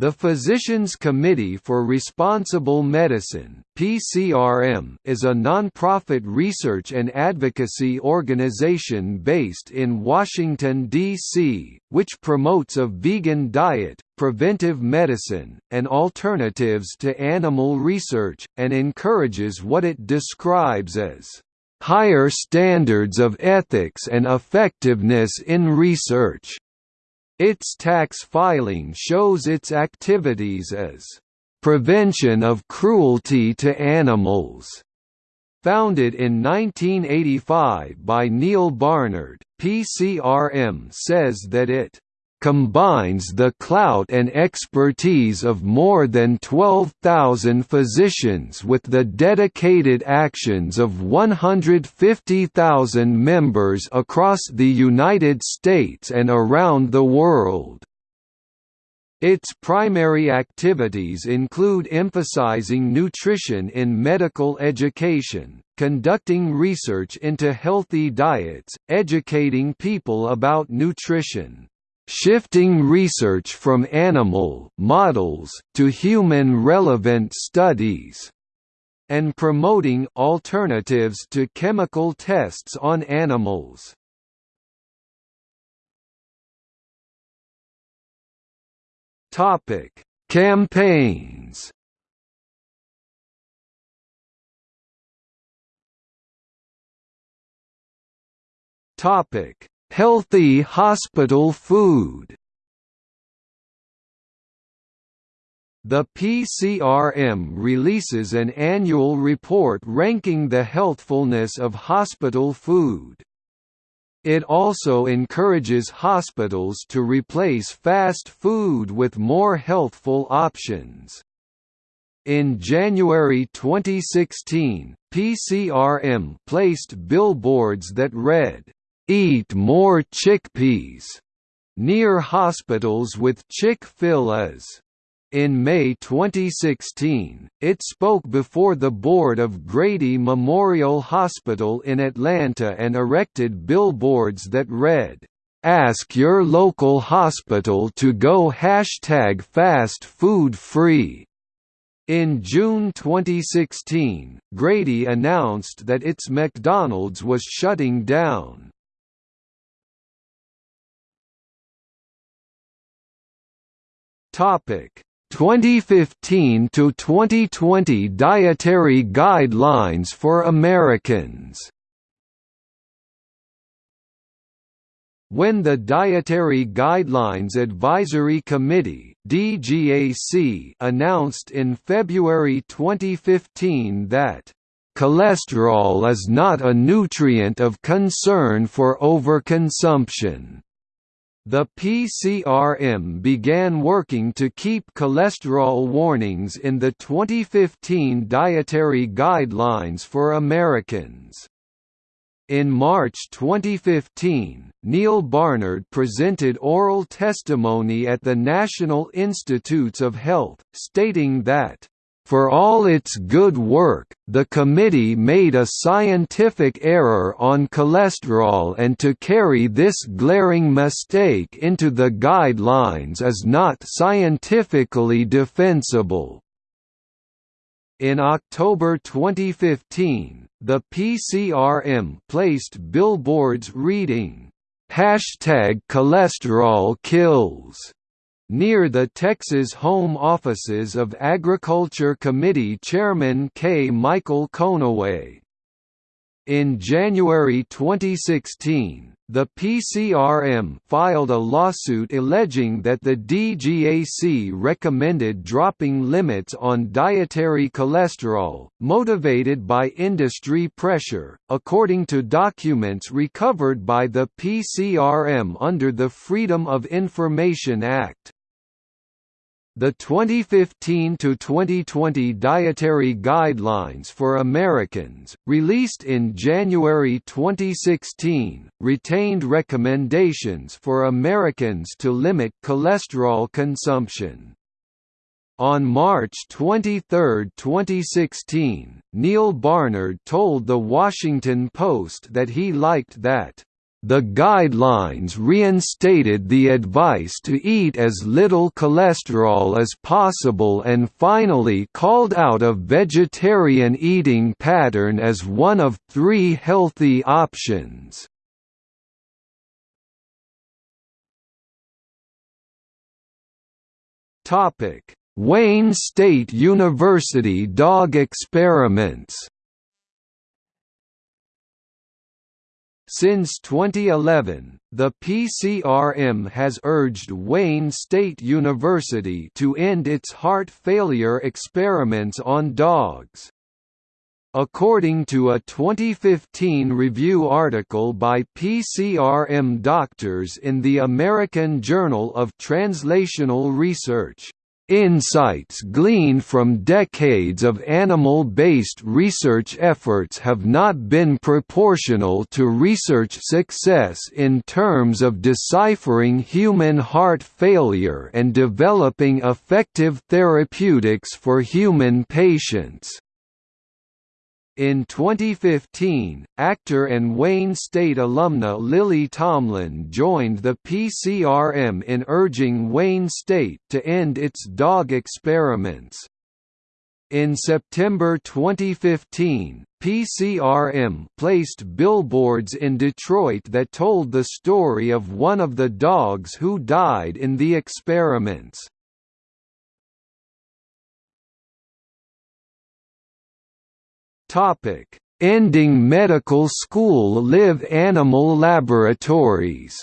The Physicians Committee for Responsible Medicine (PCRM) is a nonprofit research and advocacy organization based in Washington D.C., which promotes a vegan diet, preventive medicine, and alternatives to animal research and encourages what it describes as higher standards of ethics and effectiveness in research. Its tax filing shows its activities as prevention of cruelty to animals. Founded in 1985 by Neal Barnard, PCRM says that it combines the clout and expertise of more than 12,000 physicians with the dedicated actions of 150,000 members across the United States and around the world. Its primary activities include emphasizing nutrition in medical education, conducting research into healthy diets, educating people about nutrition, shifting research from animal models to human relevant studies and promoting alternatives to chemical tests on animals. Topic: Campaigns. Topic: Healthy hospital food The PCRM releases an annual report ranking the healthfulness of hospital food. It also encourages hospitals to replace fast food with more healthful options. In January 2016, PCRM placed billboards that read, Eat more chickpeas near hospitals with Chick-fil-A's. In May 2016, it spoke before the board of Grady Memorial Hospital in Atlanta and erected billboards that read, "Ask your local hospital to go hashtag fast food free." In June 2016, Grady announced that its McDonald's was shutting down. Topic 2015 to 2020 Dietary Guidelines for Americans. When the Dietary Guidelines Advisory Committee (DGAC) announced in February 2015 that cholesterol is not a nutrient of concern for overconsumption the PCRM began working to keep cholesterol warnings in the 2015 Dietary Guidelines for Americans. In March 2015, Neal Barnard presented oral testimony at the National Institutes of Health, stating that for all its good work, the committee made a scientific error on cholesterol and to carry this glaring mistake into the guidelines is not scientifically defensible. In October 2015, the PCRM placed billboards reading, Hashtag cholesterol kills near the Texas home offices of Agriculture Committee Chairman K. Michael Conaway. In January 2016, the PCRM filed a lawsuit alleging that the DGAC recommended dropping limits on dietary cholesterol, motivated by industry pressure, according to documents recovered by the PCRM under the Freedom of Information Act. The 2015 to 2020 Dietary Guidelines for Americans, released in January 2016, retained recommendations for Americans to limit cholesterol consumption. On March 23, 2016, Neal Barnard told The Washington Post that he liked that The guidelines reinstated the advice to eat as little cholesterol as possible and finally called out a vegetarian eating pattern as one of three healthy options. Wayne State University dog experiments Since 2011, the PCRM has urged Wayne State University to end its heart failure experiments on dogs. According to a 2015 review article by PCRM doctors in the American Journal of Translational Research, Insights gleaned from decades of animal-based research efforts have not been proportional to research success in terms of deciphering human heart failure and developing effective therapeutics for human patients. In 2015, actor and Wayne State alumna Lily Tomlin joined the PCRM in urging Wayne State to end its dog experiments. In September 2015, PCRM placed billboards in Detroit that told the story of one of the dogs who died in the experiments. Topic: Ending medical school live animal laboratories.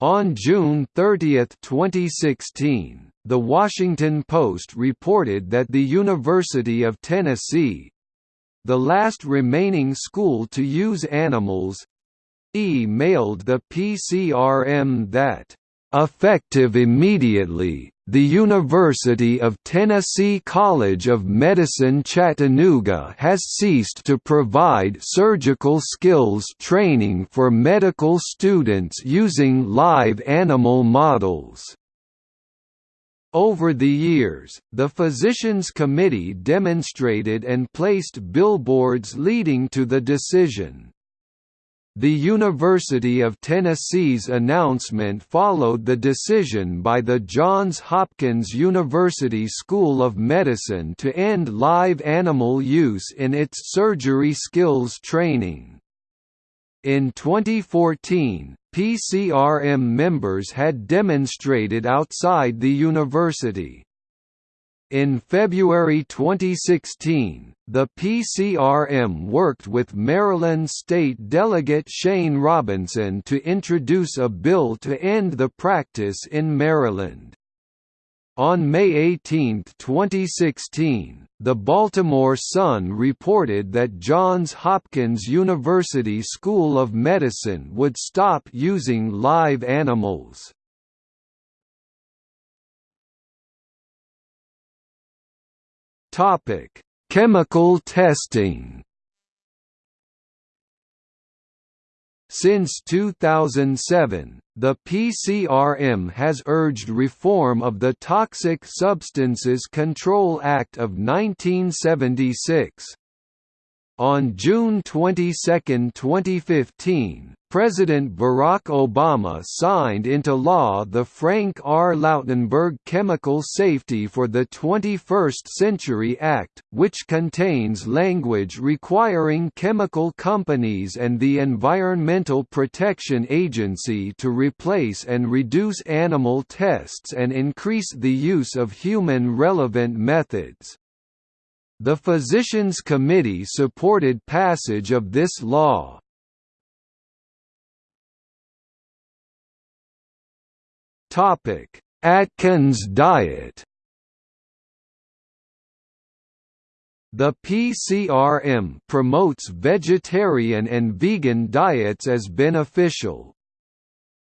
On June 30, 2016, The Washington Post reported that the University of Tennessee—the last remaining school to use animals—emailed the PCRM that, "...effective immediately, the University of Tennessee College of Medicine Chattanooga has ceased to provide surgical skills training for medical students using live animal models. Over the years, the Physicians Committee demonstrated and placed billboards leading to the decision. The University of Tennessee's announcement followed the decision by the Johns Hopkins University School of Medicine to end live animal use in its surgery skills training. In 2014, PCRM members had demonstrated outside the university. In February 2016, the PCRM worked with Maryland State Delegate Shane Robinson to introduce a bill to end the practice in Maryland. On May 18, 2016, the Baltimore Sun reported that Johns Hopkins University School of Medicine would stop using live animals. Topic: Chemical testing. Since 2007, the PCRM has urged reform of the Toxic Substances Control Act of 1976. On June 22, 2015, President Barack Obama signed into law the Frank R. Lautenberg Chemical Safety for the 21st Century Act, which contains language requiring chemical companies and the Environmental Protection Agency to replace and reduce animal tests and increase the use of human-relevant methods. The Physicians Committee supported passage of this law. Atkins diet. The PCRM promotes vegetarian and vegan diets as beneficial.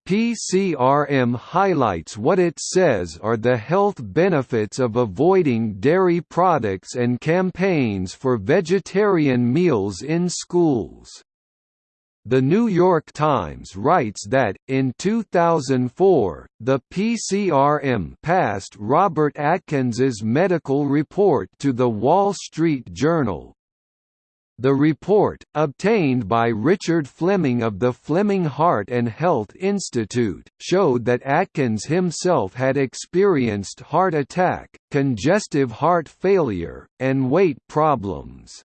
PCRM highlights what it says are the health benefits of avoiding dairy products and campaigns for vegetarian meals in schools. The New York Times writes that, in 2004, the PCRM passed Robert Atkins's medical report to The Wall Street Journal. The report, obtained by Richard Fleming of the Fleming Heart and Health Institute, showed that Atkins himself had experienced heart attack, congestive heart failure, and weight problems.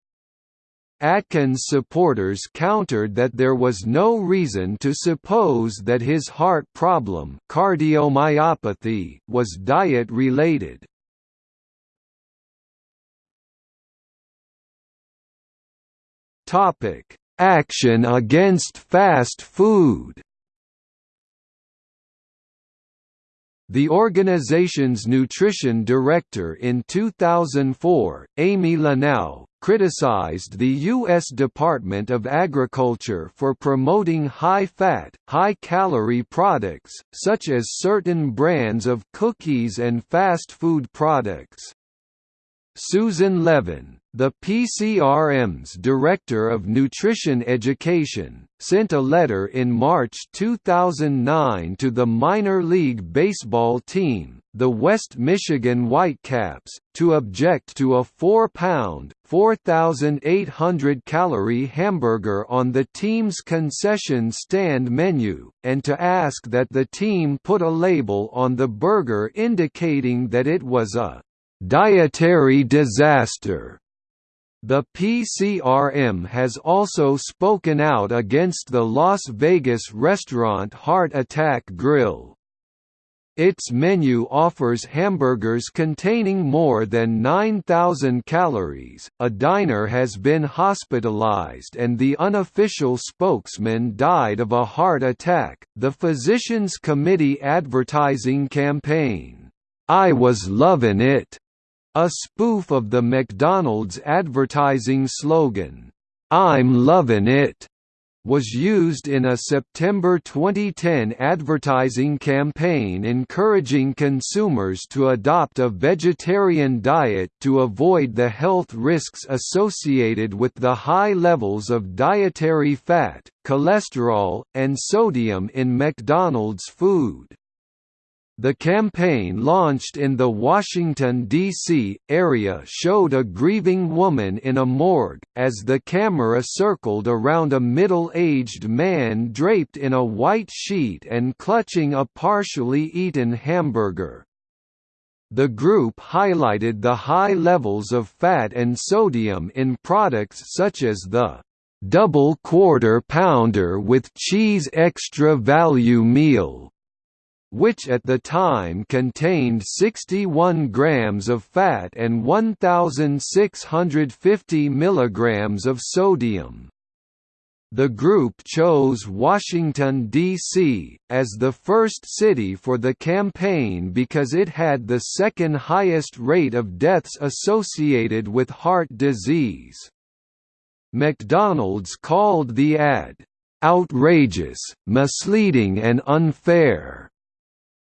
Atkins supporters countered that there was no reason to suppose that his heart problem cardiomyopathy was diet-related. Topic: Action against fast food. The organization's nutrition director in 2004, Amy Lanou, criticized the U.S. Department of Agriculture for promoting high-fat, high-calorie products, such as certain brands of cookies and fast food products. Susan Levin, the PCRM's Director of Nutrition Education, sent a letter in March 2009 to the minor league baseball team, the West Michigan Whitecaps, to object to a 4-pound, 4,800-calorie hamburger on the team's concession stand menu, and to ask that the team put a label on the burger indicating that it was a dietary disaster. The PCRM has also spoken out against the Las Vegas restaurant Heart Attack Grill. Its menu offers hamburgers containing more than 9,000 calories. A diner has been hospitalized and the unofficial spokesman died of a heart attack. The Physicians Committee advertising campaign, I was lovin' it, a spoof of the McDonald's advertising slogan, "'I'm lovin' it' was used in a September 2010 advertising campaign encouraging consumers to adopt a vegetarian diet to avoid the health risks associated with the high levels of dietary fat, cholesterol, and sodium in McDonald's food. The campaign launched in the Washington, D.C., area showed a grieving woman in a morgue, as the camera circled around a middle-aged man draped in a white sheet and clutching a partially eaten hamburger. The group highlighted the high levels of fat and sodium in products such as the double quarter pounder with cheese extra value meal which at the time contained 61 grams of fat and 1,650 milligrams of sodium. The group chose Washington, D.C., as the first city for the campaign because it had the second highest rate of deaths associated with heart disease. McDonald's called the ad, "...outrageous, misleading and unfair."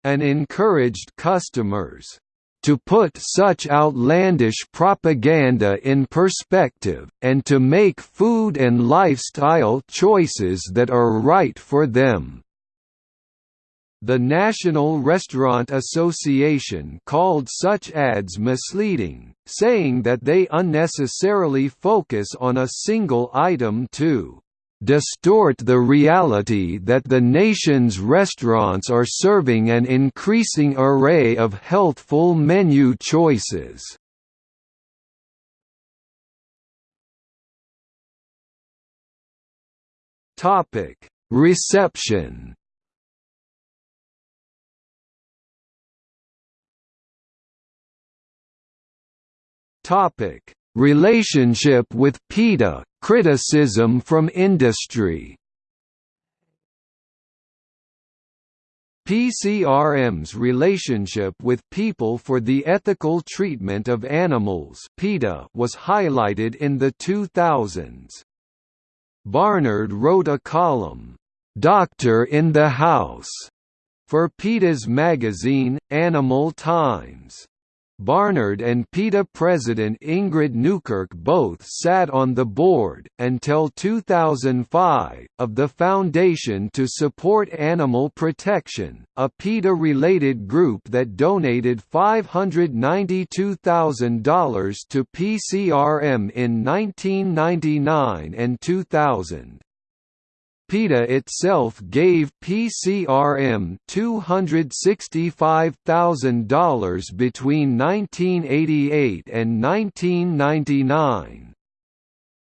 And encouraged customers to put such outlandish propaganda in perspective, and to make food and lifestyle choices that are right for them. The National Restaurant Association called such ads misleading, saying that they unnecessarily focus on a single item to distort the reality that the nation's restaurants are serving an increasing array of healthful menu choices. Topic: Reception. Topic: Relationship with PETA, criticism from industry PCRM's relationship with People for the Ethical Treatment of Animals was highlighted in the 2000s. Barnard wrote a column, "'Doctor in the House' for PETA's magazine, Animal Times. Barnard and PETA president Ingrid Newkirk both sat on the board, until 2005, of the Foundation to Support Animal Protection, a PETA-related group that donated $592,000 to PCRM in 1999 and 2000. PETA itself gave PCRM $265,000 between 1988 and 1999.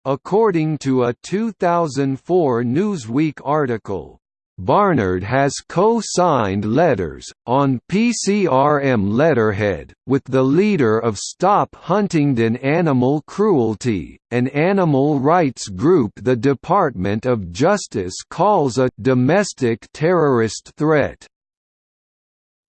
According to a 2004 Newsweek article, Barnard has co-signed letters, on PCRM letterhead, with the leader of Stop Huntingdon Animal Cruelty, an animal rights group the Department of Justice calls a «domestic terrorist threat».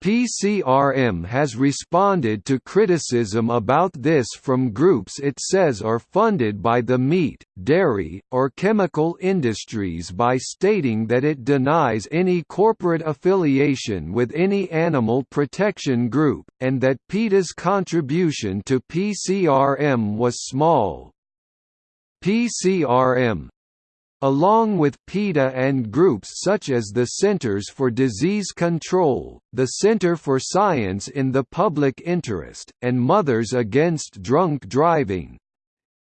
PCRM has responded to criticism about this from groups it says are funded by the meat, dairy, or chemical industries by stating that it denies any corporate affiliation with any animal protection group, and that PETA's contribution to PCRM was small. PCRM, Along with PETA and groups such as the Centers for Disease Control, the Center for Science in the Public Interest, and Mothers Against Drunk Driving,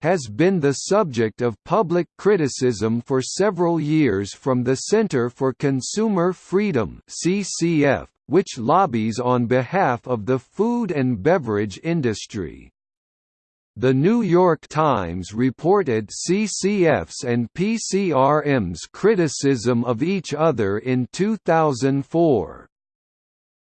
has been the subject of public criticism for several years from the Center for Consumer Freedom (CCF), which lobbies on behalf of the food and beverage industry. The New York Times reported CCF's and PCRM's criticism of each other in 2004.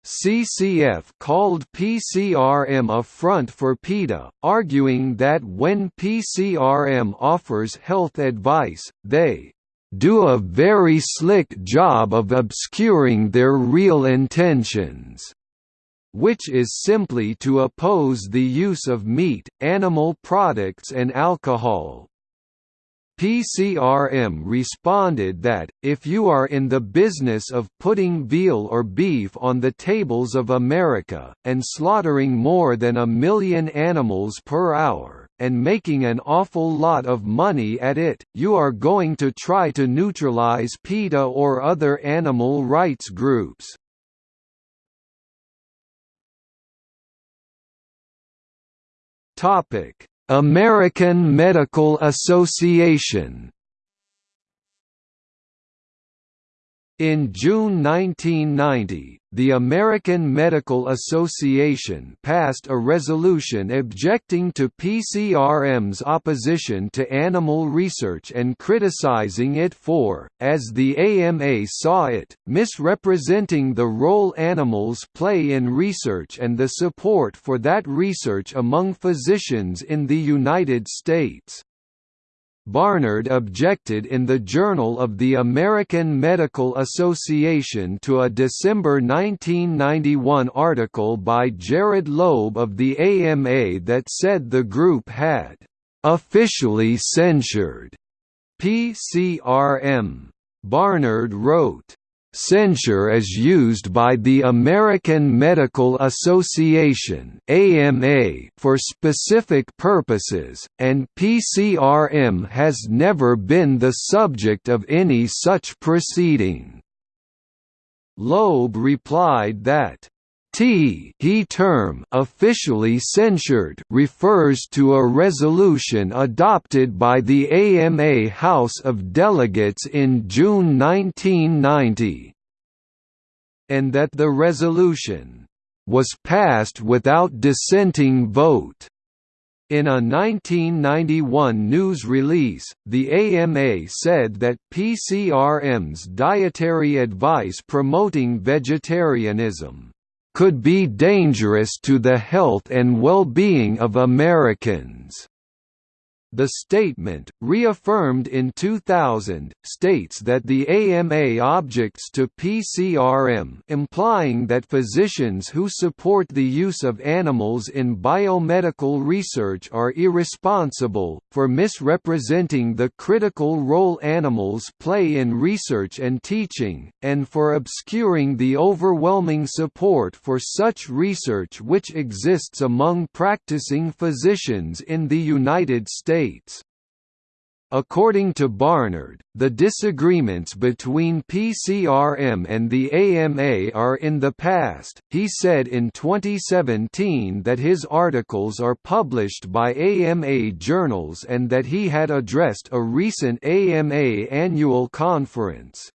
CCF called PCRM a front for PETA, arguing that when PCRM offers health advice, they do a very slick job of obscuring their real intentions which is simply to oppose the use of meat, animal products and alcohol. PCRM responded that, if you are in the business of putting veal or beef on the tables of America, and slaughtering more than a million animals per hour, and making an awful lot of money at it, you are going to try to neutralize PETA or other animal rights groups. Topic: American Medical Association In June 1990, the American Medical Association passed a resolution objecting to PCRM's opposition to animal research and criticizing it for, as the AMA saw it, misrepresenting the role animals play in research and the support for that research among physicians in the United States. Barnard objected in the Journal of the American Medical Association to a December 1991 article by Jerod Loeb of the AMA that said the group had officially censured PCRM. Barnard wrote, Censure is used by the American Medical Association (AMA) for specific purposes, and PCRM has never been the subject of any such proceeding. Loeb replied that T he term officially censured refers to a resolution adopted by the AMA House of Delegates in June 1990 and that the resolution was passed without dissenting vote. In a 1991 news release, the AMA said that PCRM's dietary advice promoting vegetarianism could be dangerous to the health and well-being of Americans. The statement, reaffirmed in 2000, states that the AMA objects to PCRM implying that physicians who support the use of animals in biomedical research are irresponsible, for misrepresenting the critical role animals play in research and teaching, and for obscuring the overwhelming support for such research which exists among practicing physicians in the United States. States. According to Barnard, the disagreements between PCRM and the AMA are in the past. He said in 2017 that his articles are published by AMA journals and that he had addressed a recent AMA annual conference.